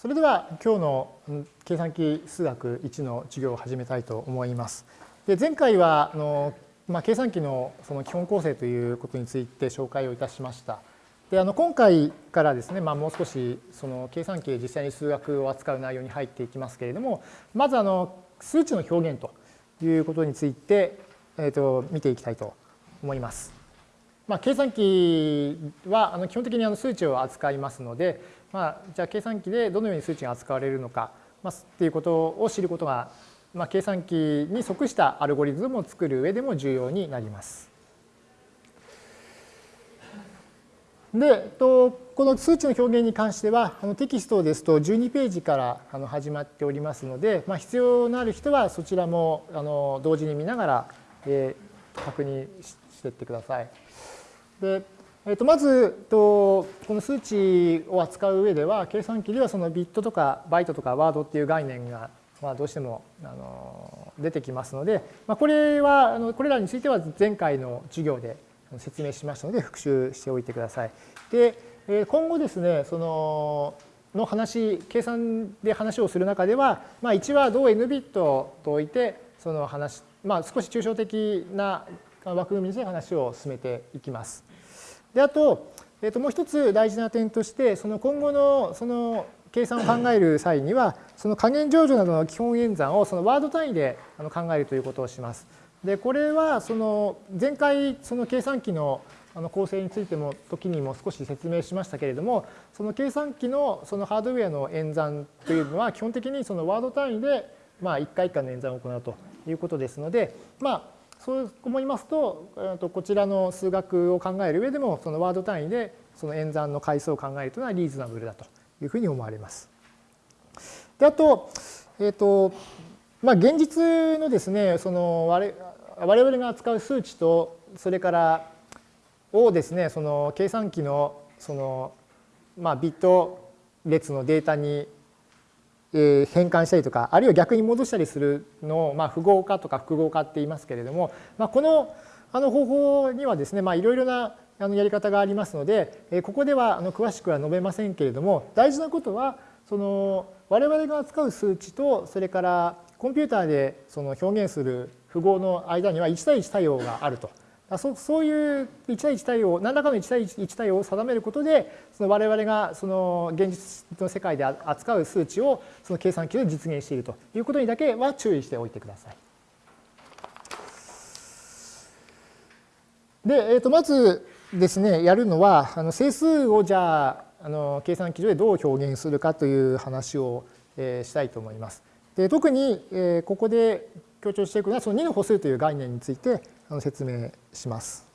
それでは今日の計算機数学1の授業を始めたいと思います。で前回はあの、まあ、計算機のその基本構成ということについて紹介をいたしました。であの今回からですね、まあ、もう少しその計算機で実際に数学を扱う内容に入っていきますけれどもまずあの数値の表現ということについて、えー、と見ていきたいと思います。まあ、計算機はあの基本的にあの数値を扱いますので、まあ、じゃあ計算機でどのように数値が扱われるのか、まあ、っていうことを知ることが、まあ、計算機に即したアルゴリズムを作る上でも重要になります。で、とこの数値の表現に関してはあのテキストですと12ページからあの始まっておりますので、まあ、必要のある人はそちらもあの同時に見ながら、えー、確認していってください。でえー、とまずとこの数値を扱う上では計算機ではそのビットとかバイトとかワードっていう概念がまあどうしてもあの出てきますので、まあ、これはあのこれらについては前回の授業で説明しましたので復習しておいてください。で今後ですねそのの話計算で話をする中では、まあ、1は同 n ビットと置いてその話、まあ、少し抽象的な枠組みで話を進めていきます。であと,、えー、ともう一つ大事な点としてその今後のその計算を考える際にはその加減乗除などの基本演算をそのワード単位で考えるということをします。でこれはその前回その計算機のあの構成についても時にも少し説明しましたけれどもその計算機のそのハードウェアの演算というのは基本的にそのワード単位でまあ1回1回の演算を行うということですのでまあそう思いますとえー、とこちらの数学を考える上でもそのワード単位でその演算の回数を考えるというのはリーズナブルだというふうに思われます。であと,、えーとまあ、現実のですねその我我々が扱う数値とそれからをですねその計算機のその、まあ、ビット列のデータにえ変換したりとかあるいは逆に戻したりするのを、まあ、符号化とか複合化って言いますけれども、まあ、このあの方法にはですね、まあ、いろいろなあのやり方がありますので、えここではあの詳しくは述べませんけれども大事なことはその我々が扱う数値とそれからコンピューターでその表現する符号の間には1対1対応があると。そそういう1対1対応何らかの1対1対応を定めることでその我々がその現実の世界で扱う数値をその計算機で実現しているということにだけは注意しておいてください。で、えー、とまずですねやるのはあの整数をじゃああの計算機上でどう表現するかという話を、えー、したいと思います。で特に、えー、ここで強調していくのはその2の歩数という概念について説明します。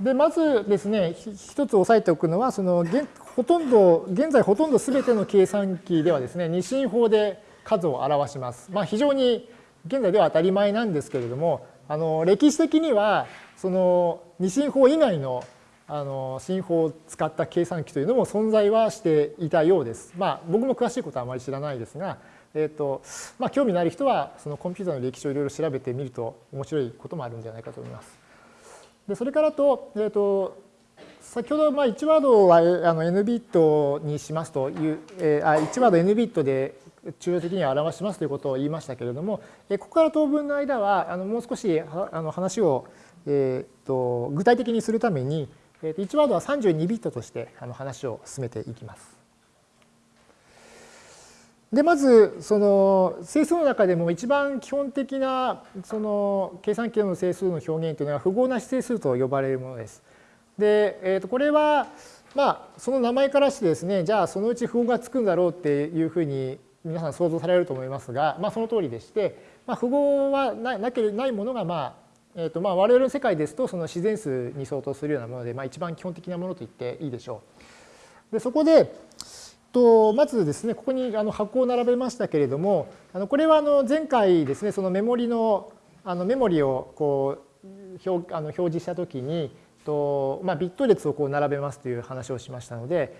でまずですね一つ押さえておくのはそのほとんど現在ほとんど全ての計算機ではですね二進法で数を表します。まあ、非常に現在では当たり前なんですけれどもあの歴史的にはその二進法以外のあの進法を使った計算機というのも存在はしていたようです。まあ僕も詳しいことはあまり知らないですがえーとまあ、興味のある人はそのコンピューターの歴史をいろいろ調べてみると面白いこともあるんじゃないかと思います。でそれからと,、えーと、先ほどまあ1ワードはあの n ビットにしますという、えー、あ1ワード n ビットで抽象的に表しますということを言いましたけれども、えここから当分の間はあのもう少しあの話を、えーと、具体的にするために、えー、と1ワードは32ビットとしてあの話を進めていきます。でまずその整数の中でも一番基本的なその計算機の整数の表現というのは符号なし整数と呼ばれるものです。で、えー、とこれはまあその名前からしてですねじゃあそのうち符号がつくんだろうっていうふうに皆さん想像されると思いますが、まあ、その通りでして、まあ、符号はななけないものがまあえーとまあ、我々の世界ですとその自然数に相当するようなもので、まあ、一番基本的なものと言っていいでしょう。でそこで、とまずですねここにあの箱を並べましたけれどもあのこれはあの前回ですねそのメモリのあのメモリをこう表あの表示したときにと、まあ、ビット列をこう並べますという話をしましたので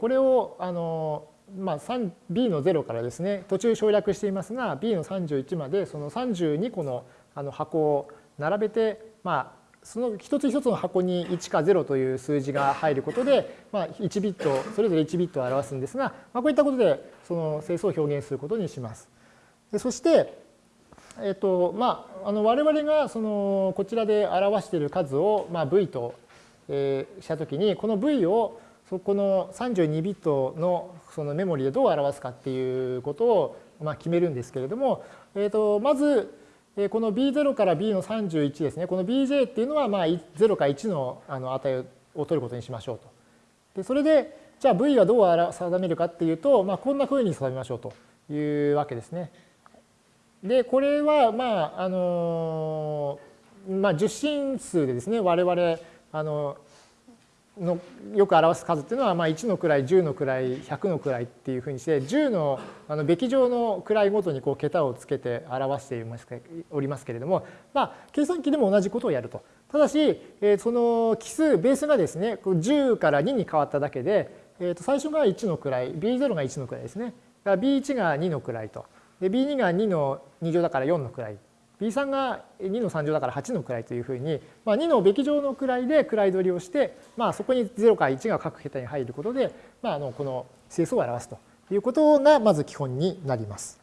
これをあの、まあ、B の0からですね途中省略していますが B の31までその32個のあの箱を並べて、まあ、その一つ一つの箱に1か0という数字が入ることで、まあ、1ビット、それぞれ1ビットを表すんですが、まあ、こういったことでその整数を表現することにします。でそして、えっとまあ、あの我々がそのこちらで表している数を、まあ、v と、えー、したときに、この v をそこの32ビットのそのメモリでどう表すかっていうことを、まあ、決めるんですけれども、えっとまず、この b0 から b の31ですね、この bj っていうのはまあ0か1のあの値を取ることにしましょうと。でそれで、じゃあ v はどう定めるかっていうと、まあ、こんなふうに定めましょうというわけですね。で、これは、まあ、あの、まあ、受信数でですね、我々、あの、のよく表す数っていうのは、まあ、1の位10の位100の位っていうふうにして10のあのべき上の位ごとにこう桁をつけて表しておりますけれども、まあ、計算機でも同じことをやると。ただし、えー、その奇数ベースがですね10から2に変わっただけで、えー、と最初が1の位 B0 が1の位ですね。B1 が2の位と。で B2 が2の2乗だから4の位。B3 が2の3乗だから8の位というふうに、まあ、2のべき上の位で位取りをして、まあ、そこに0か1が各桁に入ることで、まあ、あのこの整数を表すということがまず基本になります。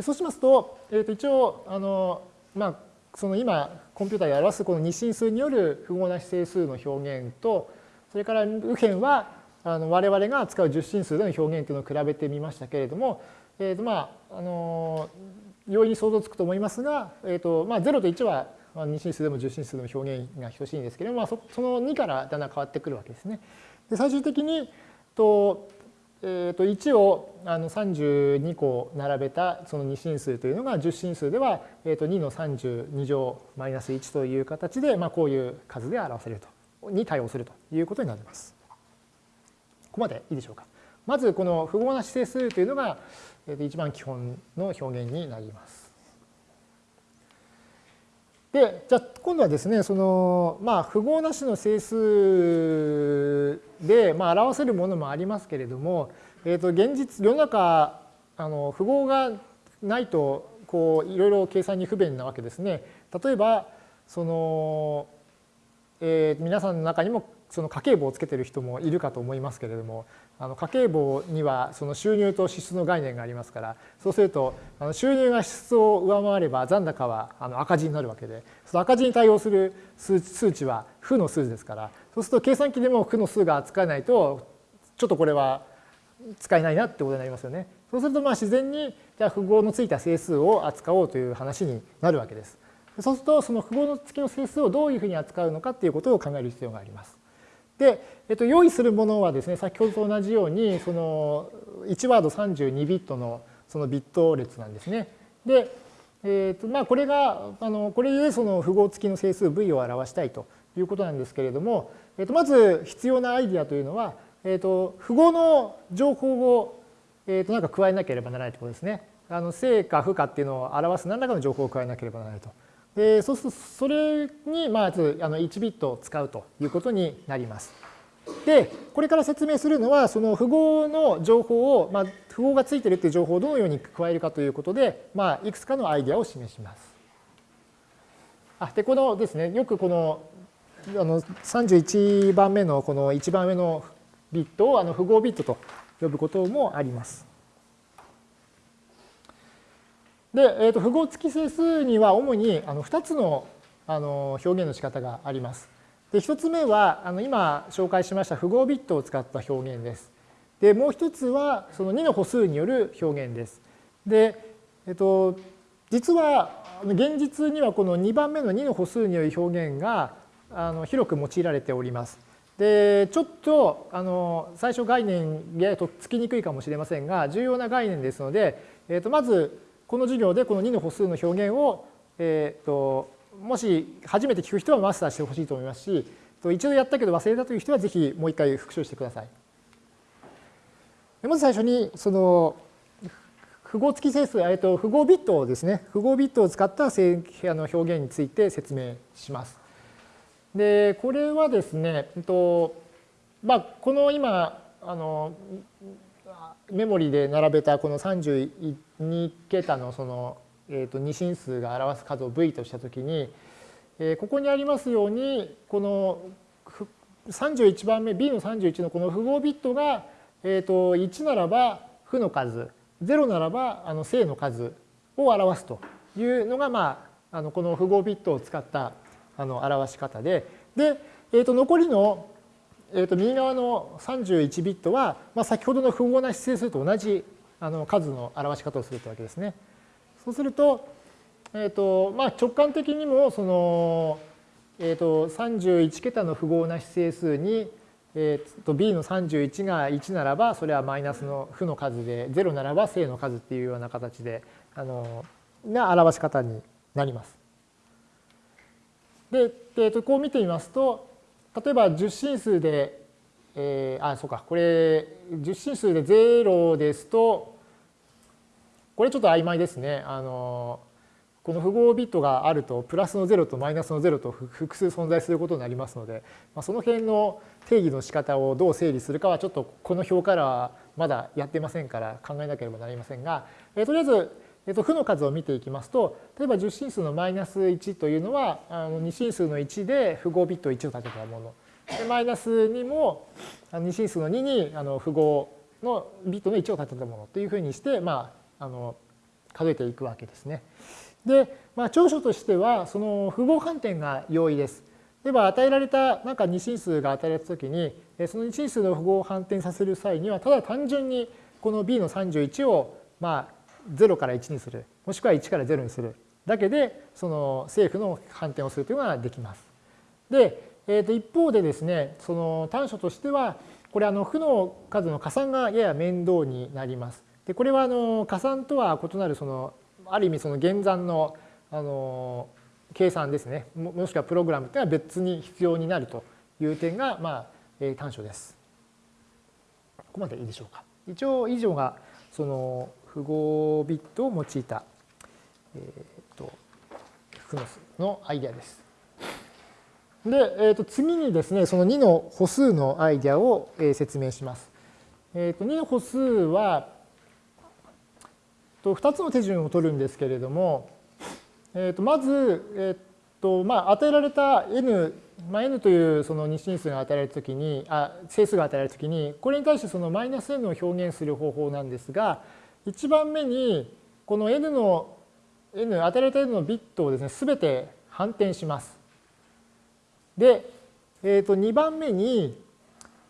そうしますと、えー、と一応あの、まあ、その今コンピューターで表すこの二進数による符号なし整数の表現とそれから右辺はあの我々が使う十進数での表現というのを比べてみましたけれども、えーとまああの容易に想像つくと思いますが、えーとまあ、0と1は二進数でも十進数でも表現が等しいんですけれども、まあ、その2からだんだん変わってくるわけですね。で最終的にと、えー、と1をあの32個並べたその二進数というのが十進数では、えー、と2の32乗マイナス1という形で、まあ、こういう数で表せるとに対応するということになります。ここまでいいでしょうか。まずこの符号なし整数というのが、一番基本の表現になります。で、じゃあ今度はですね、その、まあ、符号なしの整数で、まあ、表せるものもありますけれども、えっ、ー、と、現実、世の中、あの、符号がないと、こう、いろいろ計算に不便なわけですね。例えば、その、えー、皆さんの中にもその家計簿をつけてる人もいるかと思いますけれどもあの家計簿にはその収入と支出の概念がありますからそうするとあの収入が支出を上回れば残高はあの赤字になるわけでその赤字に対応する数値は負の数字ですからそうすると計算機でも負の数が扱えないとちょっとこれは使えないなってことになりますよね。そうするとまあ自然にじゃあ符号のついた整数を扱おうという話になるわけです。そうするとその符号の付きの整数をどういうふうに扱うのかっていうことを考える必要があります。で、えっと、用意するものはですね、先ほどと同じように、その1ワード32ビットのそのビット列なんですね。で、えっとまあ、これが、あのこれでその符号付きの整数 v を表したいということなんですけれども、えっと、まず必要なアイディアというのは、えっと、符号の情報を、えっと、なんか加えなければならないということですね。あの正か負かっていうのを表す何らかの情報を加えなければならないと。でそうするとそれにまずあの1ビットを使うということになります。でこれから説明するのはその符号の情報を、まあ、符号がついてるっていう情報をどのように加えるかということで、まあ、いくつかのアイデアを示します。あでこのですねよくこのあの31番目のこの1番目のビットをあの符号ビットと呼ぶこともあります。で、えー、と符号付き整数には主にあの2つのあの表現の仕方があります。で1つ目はあの今紹介しました符号ビットを使った表現です。でもう一つはその2の歩数による表現です。で、えっと、実は現実にはこの2番目の2の歩数による表現があの広く用いられております。でちょっとあの最初概念やとっつきにくいかもしれませんが重要な概念ですので、えっとまずこの授業でこの2の歩数の表現を、えーと、もし初めて聞く人はマスターしてほしいと思いますし一度やったけど忘れたという人はぜひもう一回復習してください。まず最初にその符号付き整数、えっと、符号ビットをですね符号ビットを使ったあの表現について説明します。でこれはですね、えっとまあ、この今あのメモリで並べたこの32桁のその、えー、と二進数が表す数を v としたときに、えここにありますように、この31番目、B の31のこの符号ビットが、えー、と1ならば負の数、0ならばあの正の数を表すというのが、まあ、あのこの符号ビットを使ったあの表し方で、で、えー、と残りの、えー、と右側の31ビットは、まあ、先ほどの符号な指定数と同じあの数の表し方をするというわけですね。そうすると、えーとまあ、直感的にもその、えー、と31桁の符号な指定数に、えー、と b の31が1ならばそれはマイナスの負の数で0ならば正の数っていうような形であのな表し方になります。で、えー、とこう見てみますと例えば10進数で、えー、あそうかこれ10進数で0ですとこれちょっと曖昧ですね。あのこの符号ビットがあるとプラスの0とマイナスの0と複数存在することになりますので、まあ、その辺の定義の仕方をどう整理するかはちょっとこの表からはまだやってませんから考えなければなりませんが、えー、とりあえず、えー、と負の数を見ていきますと例えば10進数のマイナス1というのはあの2進数の1で符号ビット1を立てたものでマイナス2も2進数の2にあの符号のビットの1を立てたものというふうにして、まあ、あの数えていくわけですね。で、まあ、長所としてはその符号反転が容易です。例えば与えられたなんか二進数が与えられたときにその二進数の符号を反転させる際にはただ単純にこの b の31をまあ0から1にするもしくは1から0にするだけでその正負の反転をするというのができます。で、えー、と一方でですねその短所としてはこれあの負の数の加算がやや面倒になります。でこれはあの加算とは異なるそのある意味その減算のあの計算ですねもしくはプログラムというのは別に必要になるという点が、まあ、短所です。ここまでいいでしょうか。一応以上がその符号ビットを用いた、えーと、フノスのアイデアです。で、えー、と次にですねその2の歩数のアイデアを、え説明します。えー、と2の歩数はと2つの手順を取るんですけれども、えー、とまず、えーとまあ、与えられた n、まあ、n というその二進数が与えられたときにあ整数が与えられたときにこれに対してそのマイナス n を表現する方法なんですが1番目にこの n の n 与えられた n のビットをですね全て反転します。で、えー、と2番目に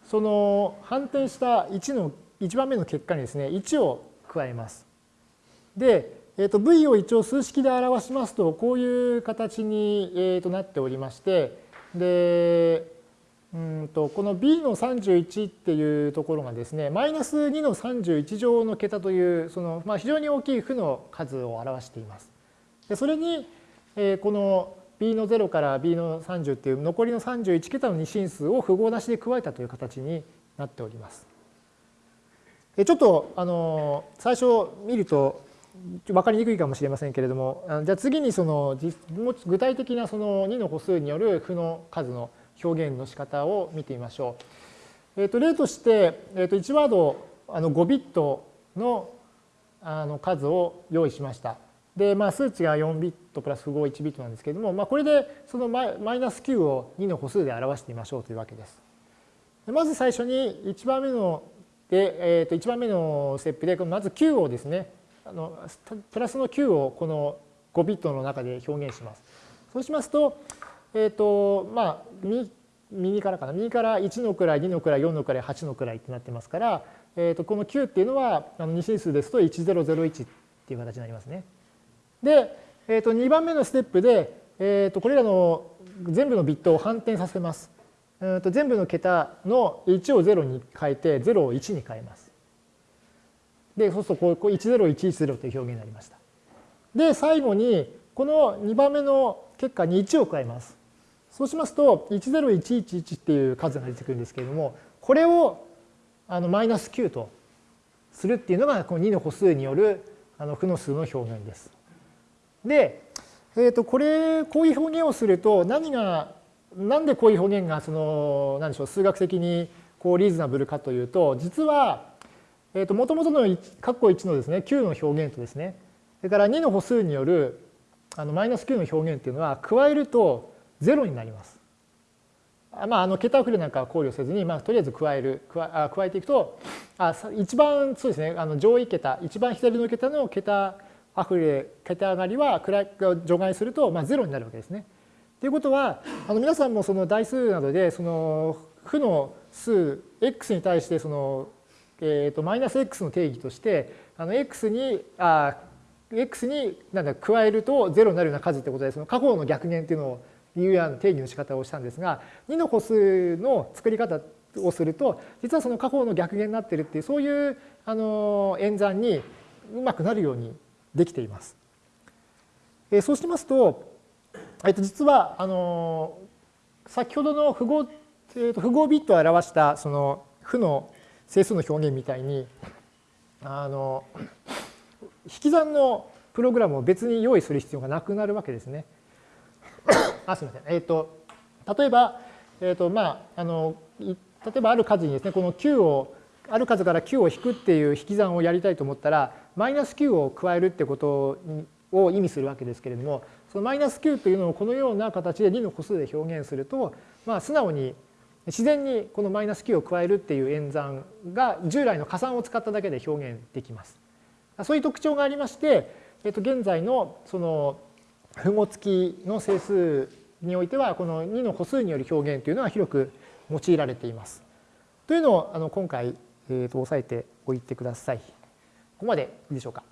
その反転した1の1番目の結果にですね1を加えます。で、えー、と v を一応数式で表しますとこういう形に、えー、となっておりましてでうんとこの b の31っていうところがですねマイナス2の31乗の桁というその、まあ、非常に大きい負の数を表しています。でそれに、えー、この b の0から b の30っていう残りの31桁の二進数を符号なしで加えたという形になっております。ちょっとあの最初見ると分かりにくいかもしれませんけれどもじゃあ次にその具体的なその2の歩数による負の数の表現の仕方を見てみましょう。えー、と例として、えー、と1ワードあの5ビットのあの数を用意しました。で、まあ、数値が4ビットプラス符号1ビットなんですけれども、まあ、これでそのマイナス9を2の歩数で表してみましょうというわけです。まず最初に1番目ので、えー、と1番目のステップでまず9をですねあのプラスの9をこの5ビットの中で表現します。そうしますと、えっ、ー、と、まあ、右からかな、右から1の位、2の位、4の位、8の位ってなってますから、えっ、ー、と、この9っていうのは、あの2進数ですと1001っていう形になりますね。で、えっ、ー、と、2番目のステップで、えっ、と、これらの全部のビットを反転させます。えー、と全部の桁の1を0に変えて0を1に変えます。で、そうするとこう10110という表現になりました。で、最後にこの2番目の結果に1を加えます。そうしますと10111っていう数が出てくるんですけれども、これをあのマイナス9とするっていうのがこの2の歩数によるあの負の数の表現です。で、えー、とこれこういう表現をすると何がなんでこういう表現がその何でしょう数学的にこうリーズナブルかというと実はえーと、元々の括弧1のですね9の表現とですねそれから2の歩数によるあのマイナス9の表現っていうのは加えると0になります。まあ、あの桁遅れなんかは考慮せずに、まあ、とりあえず加える加加えていくとあ一番そうですねあの上位桁一番左の桁の桁あふれ桁上がりは除外すると、まあ、0になるわけですね。ということはあの皆さんもその代数などでその負の数 x に対してその、えー、とマイナス x の定義としてあの x にあ x になんだ加えると0になるような数ってことでその過去の逆減っていうのをいうような定義の仕方をしたんですが2の個数の作り方をすると実はその過去の逆減になってるっていうそういうあの演算にうまくなるようにできています。えそうしますと、えっと、実はあの先ほどの符号,、えっと、符号ビットを表したその負の整数の表現みたいにあの引き算のプログラムを別に用意する必要がなくなるわけですね。あすみません。えっ、ー、と例えば、えっ、ー、とまああの例えばある数にですねこの9をある数から9を引くっていう引き算をやりたいと思ったらマイナス9を加えるってことを意味するわけですけれどもそのマイナス9というのをこのような形で2の個数で表現すると、まあ、素直に自然にこのマイナス9を加えるっていう演算が従来の加算を使っただけで表現できます。そういう特徴がありまして、えっと、現在のその符号付きの整数においてはこの2の個数による表現というのは広く用いられています。というのをあの今回、えー、と押さえておいてください。ここまでいいでしょうか。